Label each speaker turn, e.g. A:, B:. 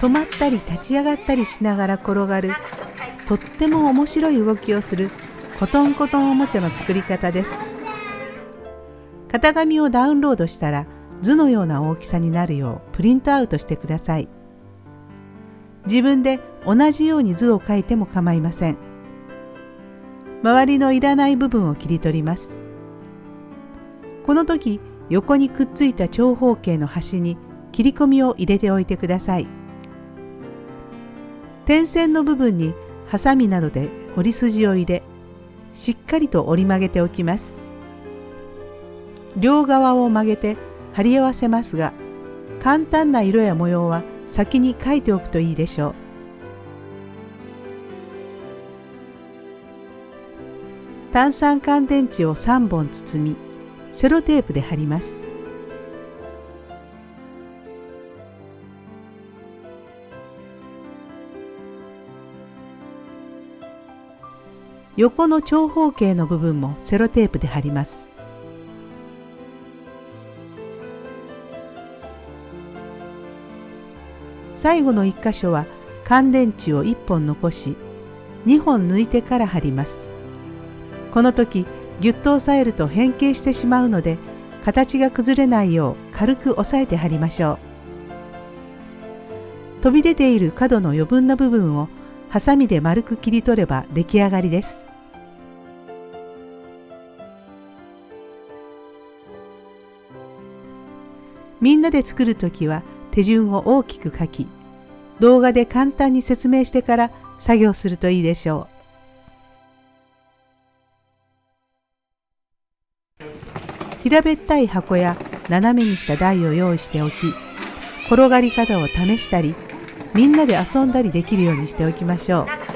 A: 止まったり立ち上がったりしながら転がるとっても面白い動きをするコトンコトンおもちゃの作り方です。型紙をダウンロードしたら図のような大きさになるようプリントアウトしてください。自分で同じように図を描いても構いません。周りのいらない部分を切り取ります。この時横にくっついた長方形の端に切り込みを入れておいてください。点線の部分にハサミなどで折り筋を入れしっかりと折り曲げておきます。両側を曲げて貼り合わせますが簡単な色や模様は先に書いておくといいでしょう。炭酸乾電池を3本包みセロテープで貼ります。横の長方形の部分もセロテープで貼ります。最後の1箇所は乾電池を1本残し2本抜いてから貼ります。この時ぎゅっと押さえると変形してしまうので形が崩れないよう軽く押さえて貼りましょう。飛び出ている角の余分な部分をハサミで丸く切り取れば出来上がりです。みんなで作る時は手順を大きく書き動画で簡単に説明してから作業するといいでしょう平べったい箱や斜めにした台を用意しておき転がり方を試したりみんなで遊んだりできるようにしておきましょう。